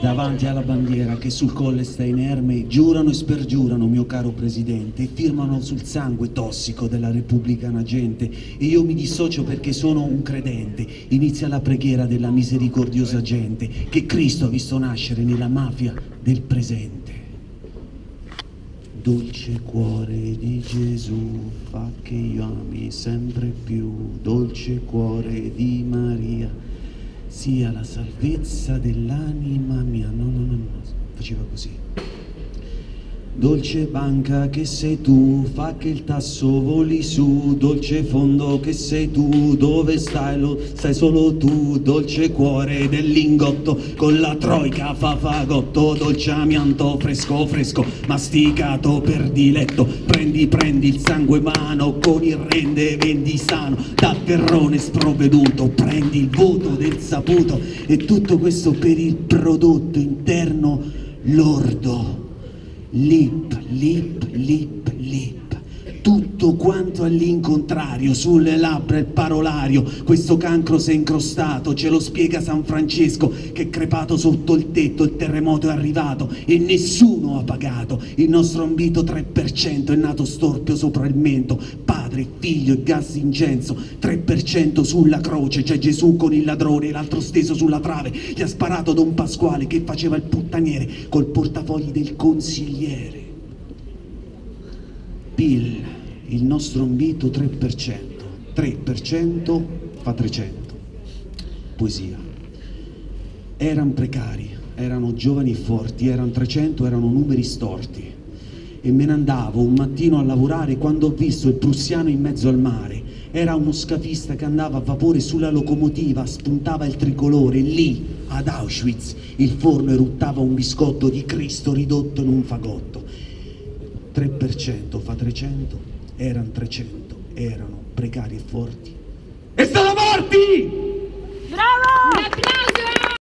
davanti alla bandiera che sul colle sta inerme, giurano e spergiurano, mio caro presidente, e firmano sul sangue tossico della repubblicana gente. E io mi dissocio perché sono un credente. Inizia la preghiera della misericordiosa gente che Cristo ha visto nascere nella mafia del presente. Dolce cuore di Gesù, fa che io ami sempre più, dolce cuore di Maria, sia la salvezza dell'anima mia. No, no, no, no, faceva così. Dolce banca che sei tu, fa che il tasso voli su, dolce fondo che sei tu, dove stai? Lo sai solo tu, dolce cuore del lingotto, con la troica fa fagotto, dolce amianto fresco fresco, masticato per diletto, prendi prendi il sangue mano, con il rende vendi sano, da terrone sprovveduto, prendi il voto del saputo, e tutto questo per il prodotto interno lordo lip, lip, lip, lip. Tutto quanto all'incontrario, sulle labbra il parolario, questo cancro si è incrostato, ce lo spiega San Francesco, che è crepato sotto il tetto, il terremoto è arrivato e nessuno ha pagato. Il nostro ambito 3% è nato storpio sopra il mento, padre, figlio e gas incenso, 3% sulla croce, c'è Gesù con il ladrone, l'altro steso sulla trave, gli ha sparato Don Pasquale che faceva il puttaniere col portafogli del consigliere. Bill, il nostro invito 3%, 3% fa 300. Poesia. Erano precari, erano giovani e forti, erano 300, erano numeri storti. E me ne andavo un mattino a lavorare quando ho visto il prussiano in mezzo al mare. Era uno scafista che andava a vapore sulla locomotiva, spuntava il tricolore, lì, ad Auschwitz, il forno eruttava un biscotto di Cristo ridotto in un fagotto. 3% fa 300, erano 300, erano precari e forti. E sono morti!